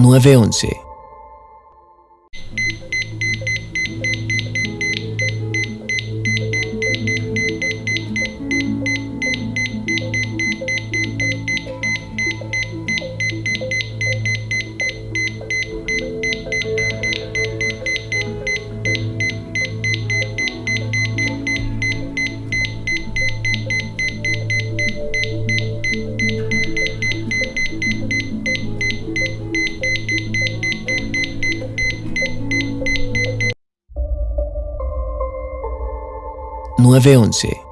911. Nueve once.